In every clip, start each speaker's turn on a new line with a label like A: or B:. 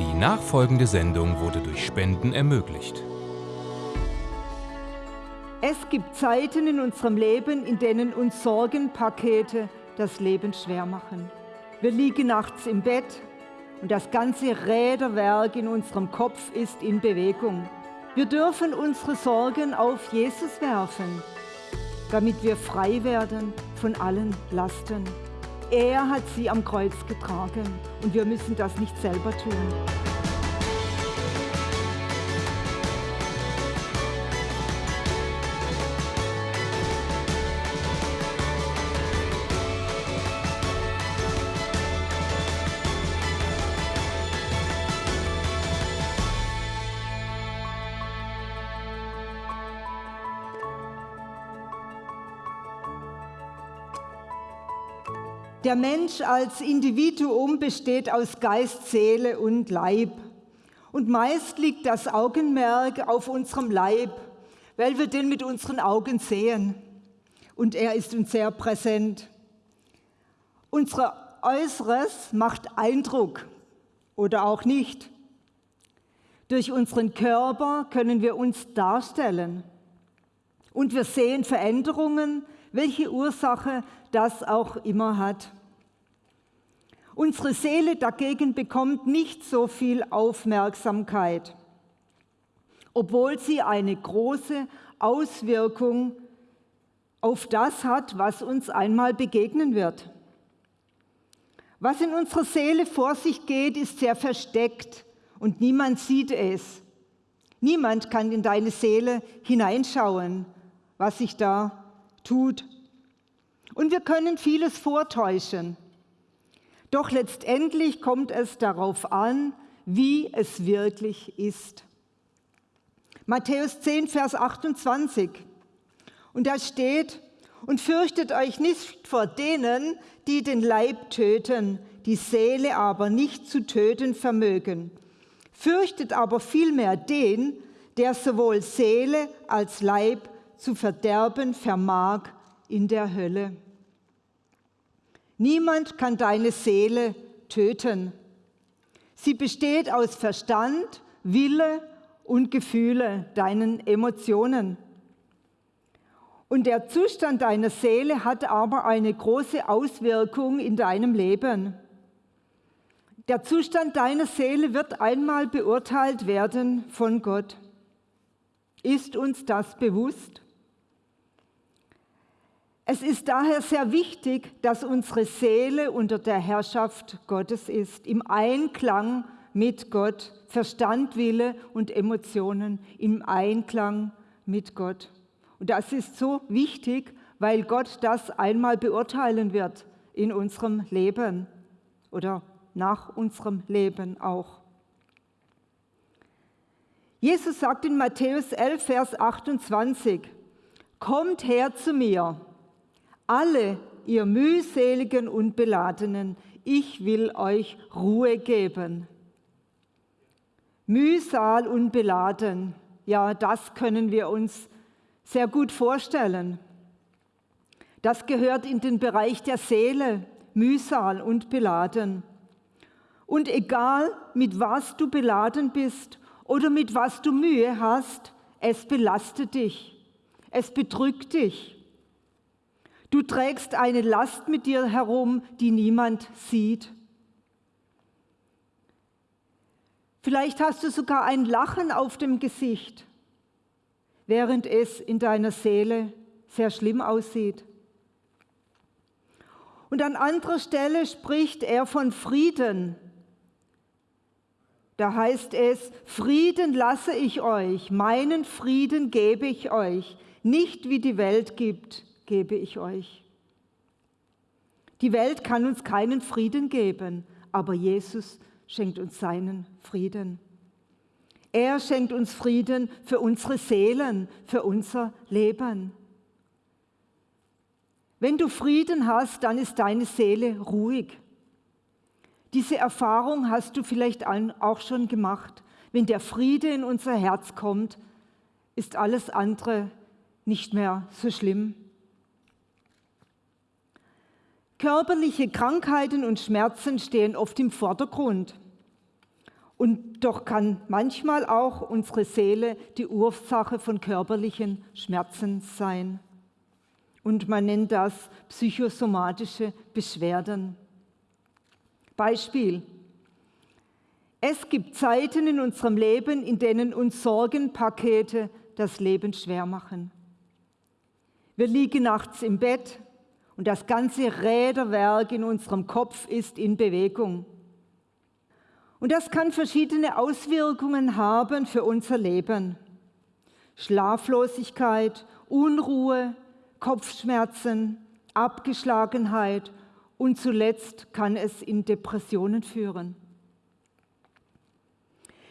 A: Die nachfolgende Sendung wurde durch Spenden ermöglicht.
B: Es gibt Zeiten in unserem Leben, in denen uns Sorgenpakete das Leben schwer machen. Wir liegen nachts im Bett und das ganze Räderwerk in unserem Kopf ist in Bewegung. Wir dürfen unsere Sorgen auf Jesus werfen, damit wir frei werden von allen Lasten. Er hat sie am Kreuz getragen und wir müssen das nicht selber tun. Der Mensch als Individuum besteht aus Geist, Seele und Leib. Und meist liegt das Augenmerk auf unserem Leib, weil wir den mit unseren Augen sehen. Und er ist uns sehr präsent. Unser Äußeres macht Eindruck oder auch nicht. Durch unseren Körper können wir uns darstellen. Und wir sehen Veränderungen, welche Ursache das auch immer hat. Unsere Seele dagegen bekommt nicht so viel Aufmerksamkeit, obwohl sie eine große Auswirkung auf das hat, was uns einmal begegnen wird. Was in unserer Seele vor sich geht, ist sehr versteckt und niemand sieht es. Niemand kann in deine Seele hineinschauen, was sich da tut. Und wir können vieles vortäuschen. Doch letztendlich kommt es darauf an, wie es wirklich ist. Matthäus 10, Vers 28. Und da steht, und fürchtet euch nicht vor denen, die den Leib töten, die Seele aber nicht zu töten vermögen. Fürchtet aber vielmehr den, der sowohl Seele als Leib zu verderben vermag in der Hölle. Niemand kann deine Seele töten. Sie besteht aus Verstand, Wille und Gefühle, deinen Emotionen. Und der Zustand deiner Seele hat aber eine große Auswirkung in deinem Leben. Der Zustand deiner Seele wird einmal beurteilt werden von Gott. Ist uns das bewusst? Es ist daher sehr wichtig, dass unsere Seele unter der Herrschaft Gottes ist, im Einklang mit Gott, Verstand, Wille und Emotionen im Einklang mit Gott. Und das ist so wichtig, weil Gott das einmal beurteilen wird in unserem Leben oder nach unserem Leben auch. Jesus sagt in Matthäus 11, Vers 28, Kommt her zu mir, alle ihr mühseligen und beladenen, ich will euch Ruhe geben. Mühsal und beladen, ja, das können wir uns sehr gut vorstellen. Das gehört in den Bereich der Seele, Mühsal und beladen. Und egal, mit was du beladen bist oder mit was du Mühe hast, es belastet dich, es bedrückt dich. Du trägst eine Last mit dir herum, die niemand sieht. Vielleicht hast du sogar ein Lachen auf dem Gesicht, während es in deiner Seele sehr schlimm aussieht. Und an anderer Stelle spricht er von Frieden. Da heißt es, Frieden lasse ich euch, meinen Frieden gebe ich euch, nicht wie die Welt gibt gebe ich euch. Die Welt kann uns keinen Frieden geben, aber Jesus schenkt uns seinen Frieden. Er schenkt uns Frieden für unsere Seelen, für unser Leben. Wenn du Frieden hast, dann ist deine Seele ruhig. Diese Erfahrung hast du vielleicht auch schon gemacht. Wenn der Friede in unser Herz kommt, ist alles andere nicht mehr so schlimm. Körperliche Krankheiten und Schmerzen stehen oft im Vordergrund. Und doch kann manchmal auch unsere Seele die Ursache von körperlichen Schmerzen sein. Und man nennt das psychosomatische Beschwerden. Beispiel. Es gibt Zeiten in unserem Leben, in denen uns Sorgenpakete das Leben schwer machen. Wir liegen nachts im Bett und das ganze Räderwerk in unserem Kopf ist in Bewegung. Und das kann verschiedene Auswirkungen haben für unser Leben. Schlaflosigkeit, Unruhe, Kopfschmerzen, Abgeschlagenheit und zuletzt kann es in Depressionen führen.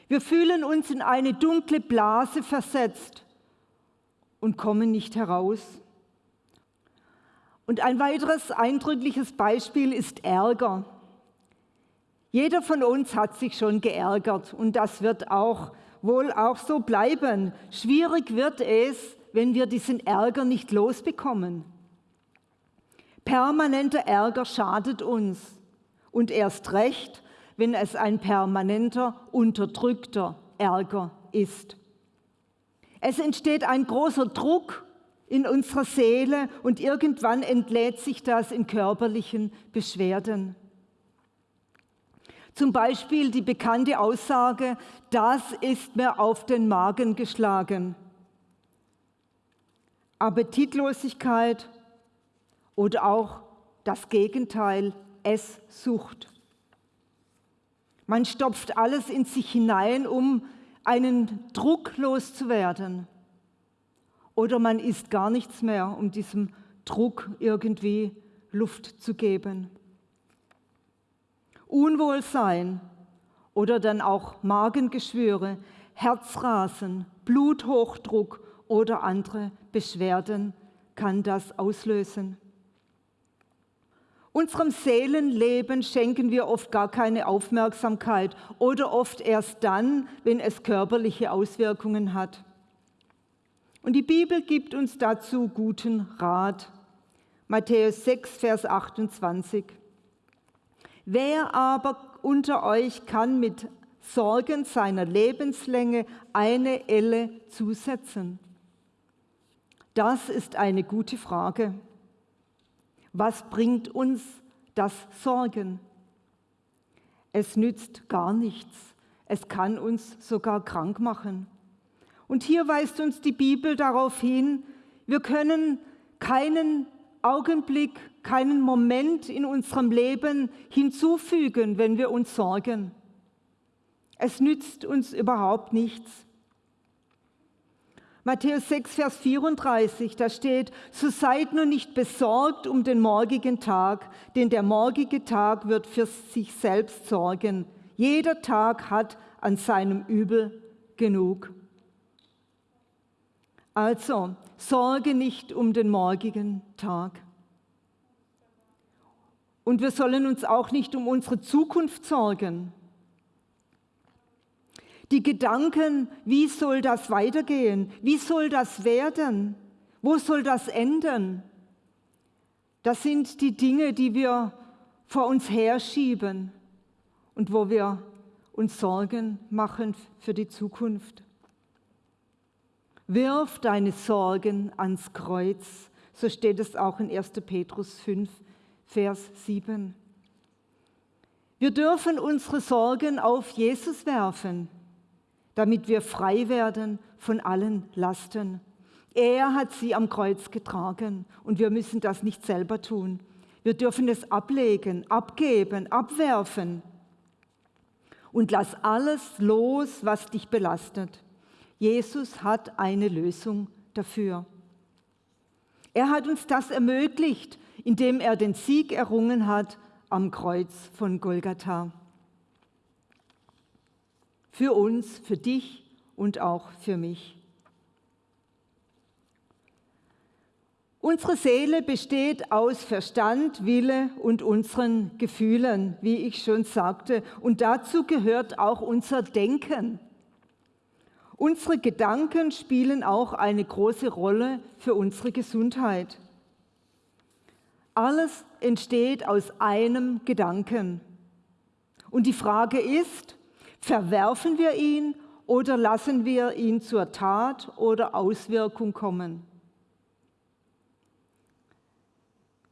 B: Wir fühlen uns in eine dunkle Blase versetzt und kommen nicht heraus. Und ein weiteres eindrückliches Beispiel ist Ärger. Jeder von uns hat sich schon geärgert und das wird auch wohl auch so bleiben. Schwierig wird es, wenn wir diesen Ärger nicht losbekommen. Permanenter Ärger schadet uns und erst recht, wenn es ein permanenter, unterdrückter Ärger ist. Es entsteht ein großer Druck in unserer Seele und irgendwann entlädt sich das in körperlichen Beschwerden. Zum Beispiel die bekannte Aussage, das ist mir auf den Magen geschlagen. Appetitlosigkeit oder auch das Gegenteil, Esssucht. Man stopft alles in sich hinein, um einen Druck loszuwerden. Oder man isst gar nichts mehr, um diesem Druck irgendwie Luft zu geben. Unwohlsein oder dann auch Magengeschwüre, Herzrasen, Bluthochdruck oder andere Beschwerden kann das auslösen. Unserem Seelenleben schenken wir oft gar keine Aufmerksamkeit oder oft erst dann, wenn es körperliche Auswirkungen hat. Und die Bibel gibt uns dazu guten Rat. Matthäus 6, Vers 28. Wer aber unter euch kann mit Sorgen seiner Lebenslänge eine Elle zusetzen? Das ist eine gute Frage. Was bringt uns das Sorgen? Es nützt gar nichts. Es kann uns sogar krank machen. Und hier weist uns die Bibel darauf hin, wir können keinen Augenblick, keinen Moment in unserem Leben hinzufügen, wenn wir uns sorgen. Es nützt uns überhaupt nichts. Matthäus 6, Vers 34, da steht, so seid nur nicht besorgt um den morgigen Tag, denn der morgige Tag wird für sich selbst sorgen. Jeder Tag hat an seinem Übel genug. Also, sorge nicht um den morgigen Tag. Und wir sollen uns auch nicht um unsere Zukunft sorgen. Die Gedanken, wie soll das weitergehen? Wie soll das werden? Wo soll das enden? Das sind die Dinge, die wir vor uns herschieben und wo wir uns Sorgen machen für die Zukunft. Wirf deine Sorgen ans Kreuz. So steht es auch in 1. Petrus 5, Vers 7. Wir dürfen unsere Sorgen auf Jesus werfen, damit wir frei werden von allen Lasten. Er hat sie am Kreuz getragen und wir müssen das nicht selber tun. Wir dürfen es ablegen, abgeben, abwerfen und lass alles los, was dich belastet. Jesus hat eine Lösung dafür. Er hat uns das ermöglicht, indem er den Sieg errungen hat am Kreuz von Golgatha. Für uns, für dich und auch für mich. Unsere Seele besteht aus Verstand, Wille und unseren Gefühlen, wie ich schon sagte. Und dazu gehört auch unser Denken. Unsere Gedanken spielen auch eine große Rolle für unsere Gesundheit. Alles entsteht aus einem Gedanken. Und die Frage ist, Verwerfen wir ihn oder lassen wir ihn zur Tat oder Auswirkung kommen?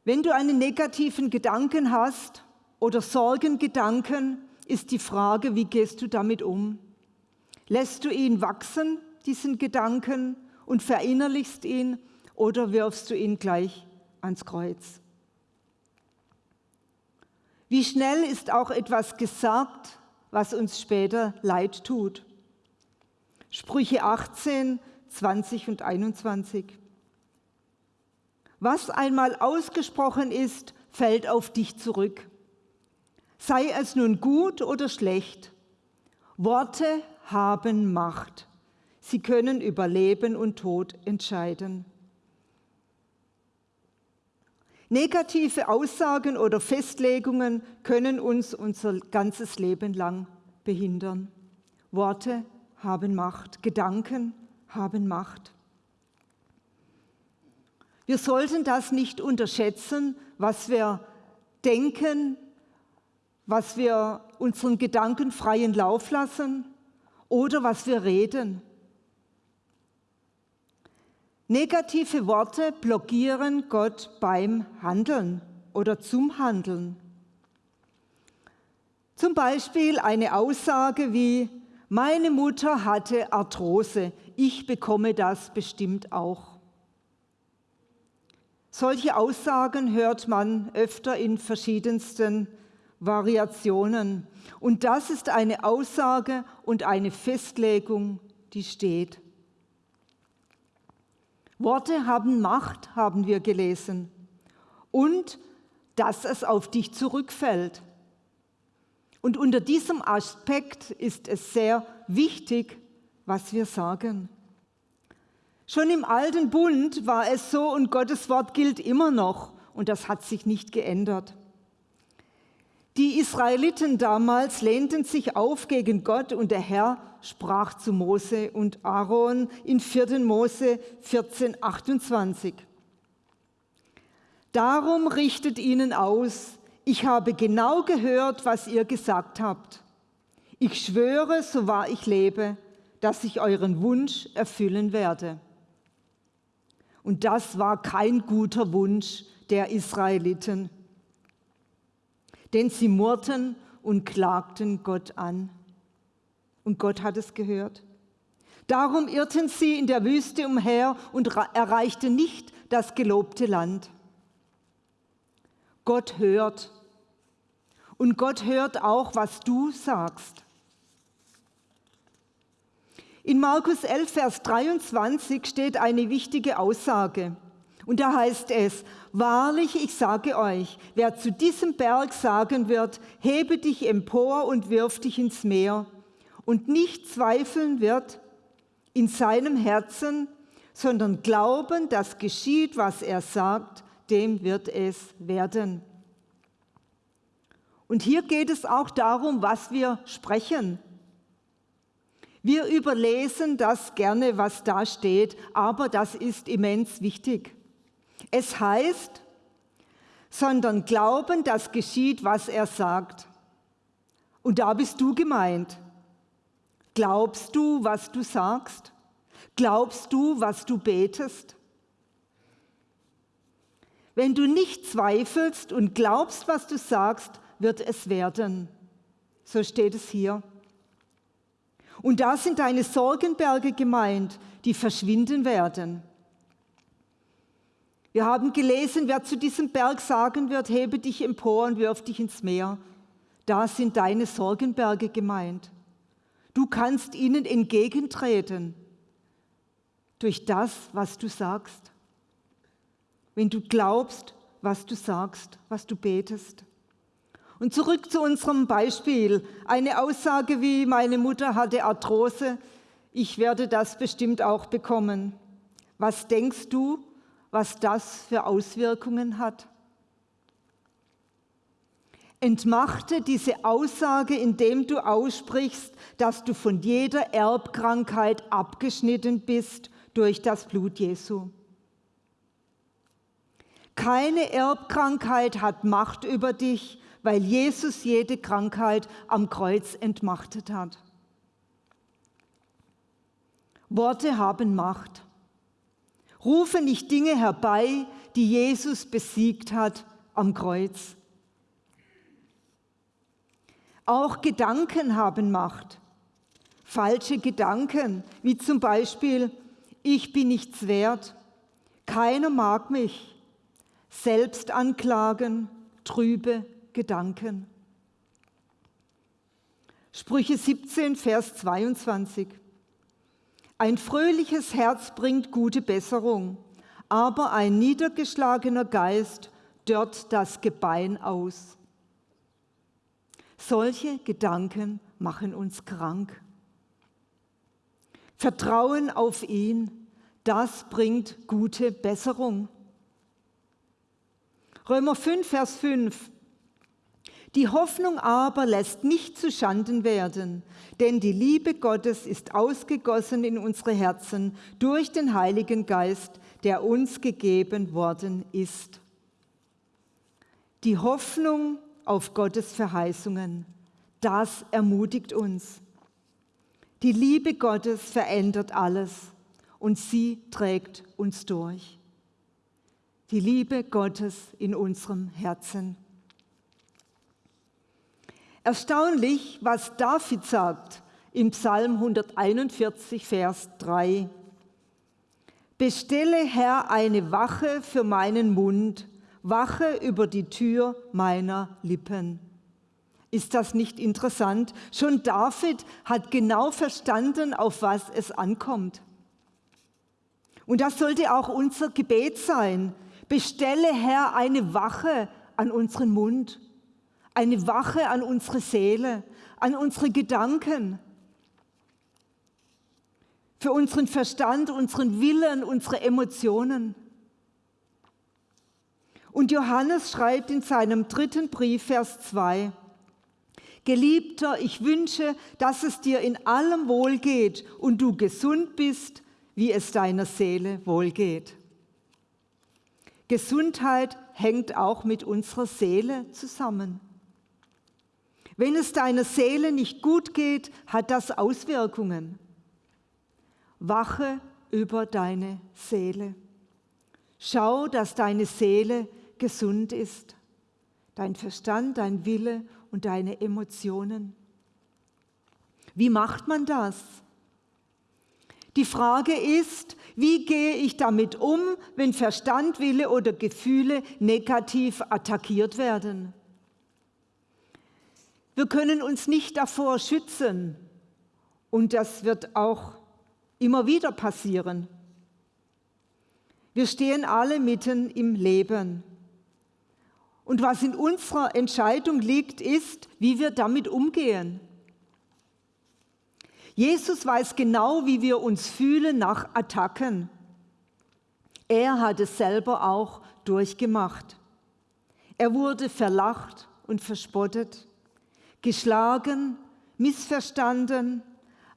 B: Wenn du einen negativen Gedanken hast oder Sorgengedanken, ist die Frage, wie gehst du damit um? Lässt du ihn wachsen, diesen Gedanken, und verinnerlichst ihn oder wirfst du ihn gleich ans Kreuz? Wie schnell ist auch etwas gesagt, was uns später leid tut? Sprüche 18, 20 und 21. Was einmal ausgesprochen ist, fällt auf dich zurück. Sei es nun gut oder schlecht. Worte haben Macht. Sie können über Leben und Tod entscheiden. Negative Aussagen oder Festlegungen können uns unser ganzes Leben lang behindern. Worte haben Macht, Gedanken haben Macht. Wir sollten das nicht unterschätzen, was wir denken, was wir unseren Gedanken freien Lauf lassen oder was wir reden. Negative Worte blockieren Gott beim Handeln oder zum Handeln. Zum Beispiel eine Aussage wie, meine Mutter hatte Arthrose, ich bekomme das bestimmt auch. Solche Aussagen hört man öfter in verschiedensten Variationen. Und das ist eine Aussage und eine Festlegung, die steht. Worte haben Macht, haben wir gelesen. Und dass es auf dich zurückfällt. Und unter diesem Aspekt ist es sehr wichtig, was wir sagen. Schon im alten Bund war es so und Gottes Wort gilt immer noch und das hat sich nicht geändert. Die Israeliten damals lehnten sich auf gegen Gott und der Herr sprach zu Mose und Aaron in 4. Mose 14, 28. Darum richtet ihnen aus, ich habe genau gehört, was ihr gesagt habt. Ich schwöre, so wahr ich lebe, dass ich euren Wunsch erfüllen werde. Und das war kein guter Wunsch der Israeliten, denn sie murrten und klagten Gott an. Und Gott hat es gehört. Darum irrten sie in der Wüste umher und erreichten nicht das gelobte Land. Gott hört. Und Gott hört auch, was du sagst. In Markus 11, Vers 23 steht eine wichtige Aussage. Und da heißt es, wahrlich, ich sage euch, wer zu diesem Berg sagen wird, hebe dich empor und wirf dich ins Meer, und nicht zweifeln wird in seinem Herzen, sondern glauben, dass geschieht, was er sagt, dem wird es werden. Und hier geht es auch darum, was wir sprechen. Wir überlesen das gerne, was da steht, aber das ist immens wichtig. Es heißt, sondern glauben, dass geschieht, was er sagt. Und da bist du gemeint. Glaubst du, was du sagst? Glaubst du, was du betest? Wenn du nicht zweifelst und glaubst, was du sagst, wird es werden. So steht es hier. Und da sind deine Sorgenberge gemeint, die verschwinden werden. Wir haben gelesen, wer zu diesem Berg sagen wird, hebe dich empor und wirf dich ins Meer. Da sind deine Sorgenberge gemeint. Du kannst ihnen entgegentreten durch das, was du sagst. Wenn du glaubst, was du sagst, was du betest. Und zurück zu unserem Beispiel. Eine Aussage wie, meine Mutter hatte Arthrose, ich werde das bestimmt auch bekommen. Was denkst du, was das für Auswirkungen hat? Entmachte diese Aussage, indem du aussprichst, dass du von jeder Erbkrankheit abgeschnitten bist durch das Blut Jesu. Keine Erbkrankheit hat Macht über dich, weil Jesus jede Krankheit am Kreuz entmachtet hat. Worte haben Macht. Rufe nicht Dinge herbei, die Jesus besiegt hat am Kreuz. Auch Gedanken haben Macht. Falsche Gedanken, wie zum Beispiel, ich bin nichts wert, keiner mag mich, Selbstanklagen, trübe Gedanken. Sprüche 17, Vers 22. Ein fröhliches Herz bringt gute Besserung, aber ein niedergeschlagener Geist dört das Gebein aus. Solche Gedanken machen uns krank. Vertrauen auf ihn, das bringt gute Besserung. Römer 5, Vers 5. Die Hoffnung aber lässt nicht zu Schanden werden, denn die Liebe Gottes ist ausgegossen in unsere Herzen durch den Heiligen Geist, der uns gegeben worden ist. Die Hoffnung auf Gottes Verheißungen, das ermutigt uns. Die Liebe Gottes verändert alles und sie trägt uns durch die Liebe Gottes in unserem Herzen. Erstaunlich, was David sagt im Psalm 141, Vers 3. Bestelle, Herr, eine Wache für meinen Mund, Wache über die Tür meiner Lippen. Ist das nicht interessant? Schon David hat genau verstanden, auf was es ankommt. Und das sollte auch unser Gebet sein, Bestelle, Herr, eine Wache an unseren Mund, eine Wache an unsere Seele, an unsere Gedanken, für unseren Verstand, unseren Willen, unsere Emotionen. Und Johannes schreibt in seinem dritten Brief, Vers 2, Geliebter, ich wünsche, dass es dir in allem wohlgeht und du gesund bist, wie es deiner Seele wohlgeht. Gesundheit hängt auch mit unserer Seele zusammen. Wenn es deiner Seele nicht gut geht, hat das Auswirkungen. Wache über deine Seele. Schau, dass deine Seele gesund ist. Dein Verstand, dein Wille und deine Emotionen. Wie macht man das? Die Frage ist, wie gehe ich damit um, wenn Verstand, Wille oder Gefühle negativ attackiert werden? Wir können uns nicht davor schützen und das wird auch immer wieder passieren. Wir stehen alle mitten im Leben. Und was in unserer Entscheidung liegt, ist, wie wir damit umgehen. Jesus weiß genau, wie wir uns fühlen nach Attacken. Er hat es selber auch durchgemacht. Er wurde verlacht und verspottet, geschlagen, missverstanden,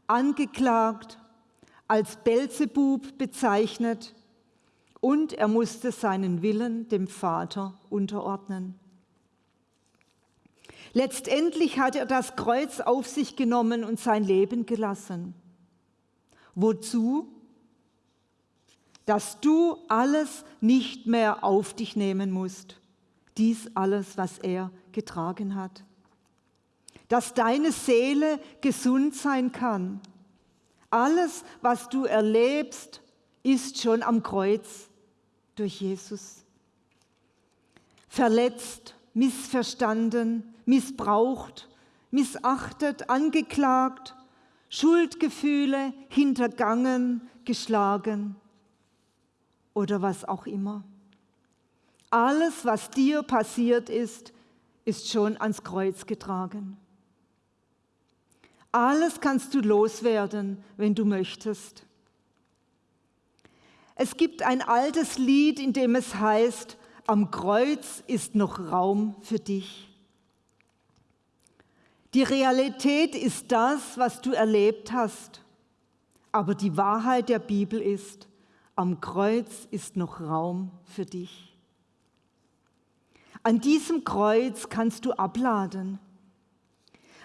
B: angeklagt, als Belzebub bezeichnet und er musste seinen Willen dem Vater unterordnen. Letztendlich hat er das Kreuz auf sich genommen und sein Leben gelassen. Wozu? Dass du alles nicht mehr auf dich nehmen musst. Dies alles, was er getragen hat. Dass deine Seele gesund sein kann. Alles, was du erlebst, ist schon am Kreuz durch Jesus. Verletzt, missverstanden, missbraucht, missachtet, angeklagt, Schuldgefühle hintergangen, geschlagen oder was auch immer. Alles, was dir passiert ist, ist schon ans Kreuz getragen. Alles kannst du loswerden, wenn du möchtest. Es gibt ein altes Lied, in dem es heißt, am Kreuz ist noch Raum für dich. Die Realität ist das, was du erlebt hast. Aber die Wahrheit der Bibel ist, am Kreuz ist noch Raum für dich. An diesem Kreuz kannst du abladen.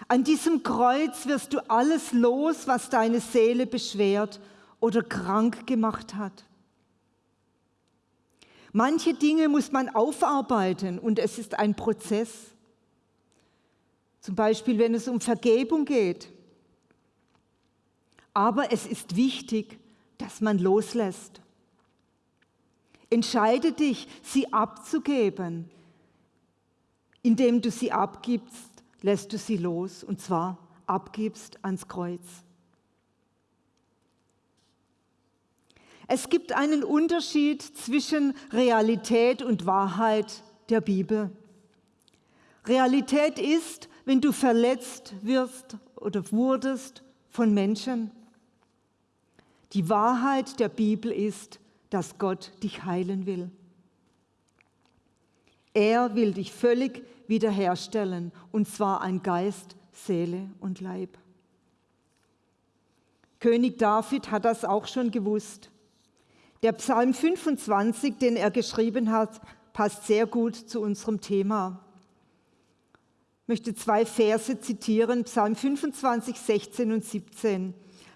B: An diesem Kreuz wirst du alles los, was deine Seele beschwert oder krank gemacht hat. Manche Dinge muss man aufarbeiten und es ist ein Prozess. Zum Beispiel, wenn es um Vergebung geht. Aber es ist wichtig, dass man loslässt. Entscheide dich, sie abzugeben. Indem du sie abgibst, lässt du sie los und zwar abgibst ans Kreuz. Es gibt einen Unterschied zwischen Realität und Wahrheit der Bibel. Realität ist, wenn du verletzt wirst oder wurdest von Menschen. Die Wahrheit der Bibel ist, dass Gott dich heilen will. Er will dich völlig wiederherstellen, und zwar ein Geist, Seele und Leib. König David hat das auch schon gewusst. Der Psalm 25, den er geschrieben hat, passt sehr gut zu unserem Thema. Ich möchte zwei Verse zitieren, Psalm 25, 16 und 17.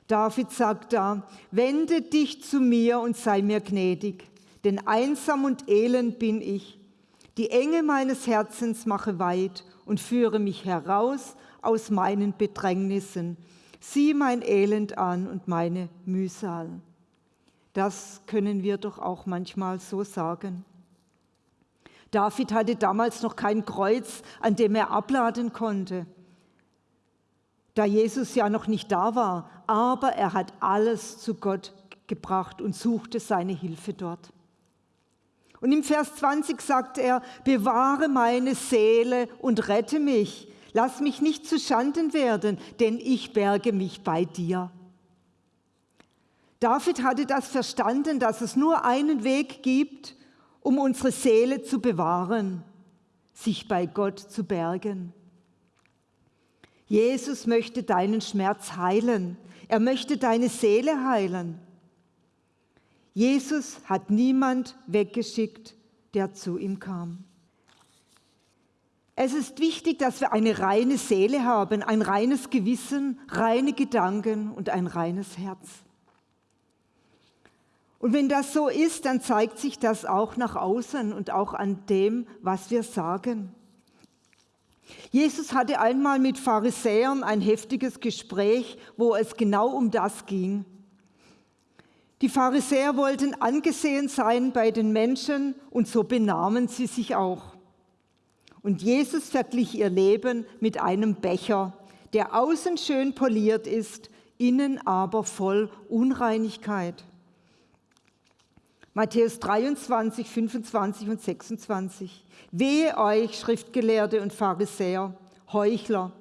B: David sagt da, wende dich zu mir und sei mir gnädig, denn einsam und elend bin ich. Die Enge meines Herzens mache weit und führe mich heraus aus meinen Bedrängnissen. Sieh mein Elend an und meine Mühsal. Das können wir doch auch manchmal so sagen. David hatte damals noch kein Kreuz, an dem er abladen konnte, da Jesus ja noch nicht da war, aber er hat alles zu Gott gebracht und suchte seine Hilfe dort. Und im Vers 20 sagt er, bewahre meine Seele und rette mich. Lass mich nicht zu Schanden werden, denn ich berge mich bei dir. David hatte das verstanden, dass es nur einen Weg gibt, um unsere Seele zu bewahren, sich bei Gott zu bergen. Jesus möchte deinen Schmerz heilen. Er möchte deine Seele heilen. Jesus hat niemand weggeschickt, der zu ihm kam. Es ist wichtig, dass wir eine reine Seele haben, ein reines Gewissen, reine Gedanken und ein reines Herz. Und wenn das so ist, dann zeigt sich das auch nach außen und auch an dem, was wir sagen. Jesus hatte einmal mit Pharisäern ein heftiges Gespräch, wo es genau um das ging. Die Pharisäer wollten angesehen sein bei den Menschen und so benahmen sie sich auch. Und Jesus verglich ihr Leben mit einem Becher, der außen schön poliert ist, innen aber voll Unreinigkeit. Matthäus 23, 25 und 26. Wehe euch, Schriftgelehrte und Pharisäer, Heuchler,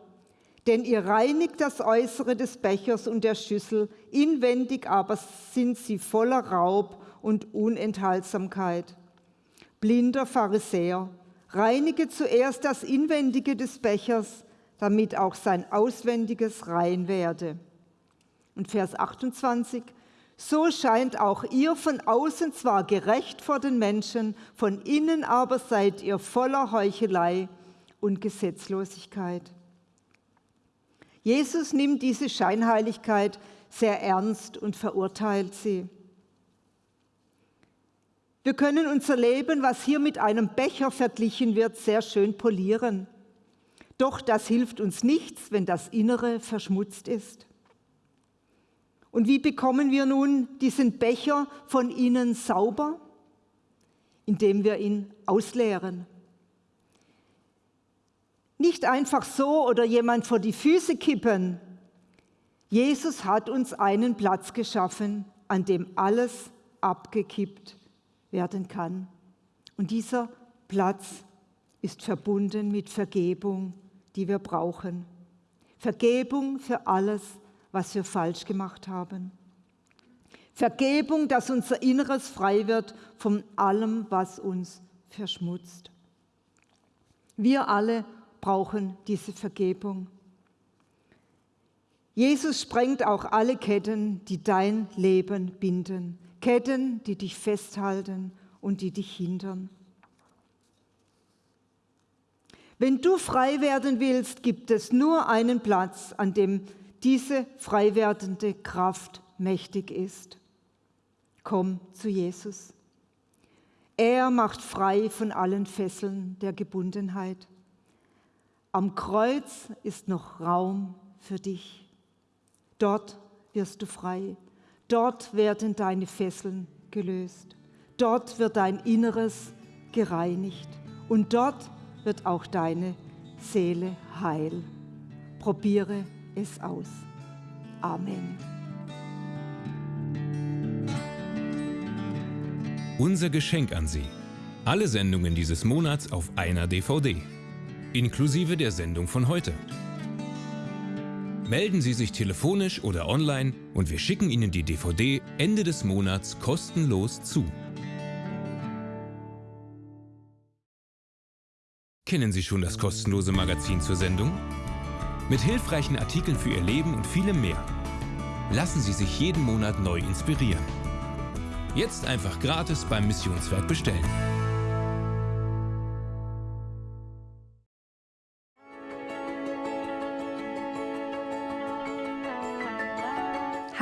B: denn ihr reinigt das Äußere des Bechers und der Schüssel, inwendig aber sind sie voller Raub und Unenthaltsamkeit. Blinder Pharisäer, reinige zuerst das Inwendige des Bechers, damit auch sein Auswendiges rein werde. Und Vers 28, so scheint auch ihr von außen zwar gerecht vor den Menschen, von innen aber seid ihr voller Heuchelei und Gesetzlosigkeit. Jesus nimmt diese Scheinheiligkeit sehr ernst und verurteilt sie. Wir können unser Leben, was hier mit einem Becher verglichen wird, sehr schön polieren. Doch das hilft uns nichts, wenn das Innere verschmutzt ist. Und wie bekommen wir nun diesen Becher von innen sauber? Indem wir ihn ausleeren. Nicht einfach so oder jemand vor die Füße kippen. Jesus hat uns einen Platz geschaffen, an dem alles abgekippt werden kann. Und dieser Platz ist verbunden mit Vergebung, die wir brauchen. Vergebung für alles, was wir falsch gemacht haben. Vergebung, dass unser Inneres frei wird von allem, was uns verschmutzt. Wir alle brauchen diese Vergebung. Jesus sprengt auch alle Ketten, die dein Leben binden. Ketten, die dich festhalten und die dich hindern. Wenn du frei werden willst, gibt es nur einen Platz, an dem diese frei werdende Kraft mächtig ist. Komm zu Jesus. Er macht frei von allen Fesseln der Gebundenheit. Am Kreuz ist noch Raum für dich. Dort wirst du frei. Dort werden deine Fesseln gelöst. Dort wird dein Inneres gereinigt. Und dort wird auch deine Seele heil. Probiere es aus. Amen.
A: Unser Geschenk an Sie. Alle Sendungen dieses Monats auf einer DVD. Inklusive der Sendung von heute. Melden Sie sich telefonisch oder online und wir schicken Ihnen die DVD Ende des Monats kostenlos zu. Kennen Sie schon das kostenlose Magazin zur Sendung? Mit hilfreichen Artikeln für Ihr Leben und vielem mehr. Lassen Sie sich jeden Monat neu inspirieren. Jetzt einfach gratis beim Missionswerk bestellen.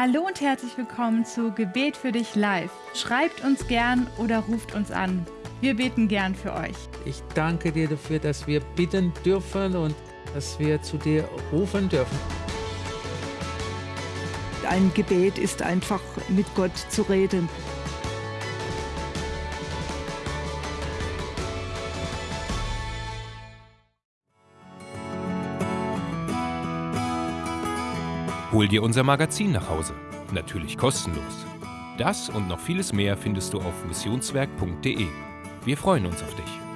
C: Hallo und herzlich willkommen zu Gebet für dich live. Schreibt uns gern oder ruft uns an. Wir beten gern für euch.
D: Ich danke dir dafür, dass wir bitten dürfen und dass wir zu dir rufen dürfen.
B: Ein Gebet ist einfach mit Gott zu reden.
A: Hol dir unser Magazin nach Hause. Natürlich kostenlos. Das und noch vieles mehr findest du auf missionswerk.de. Wir freuen uns auf dich.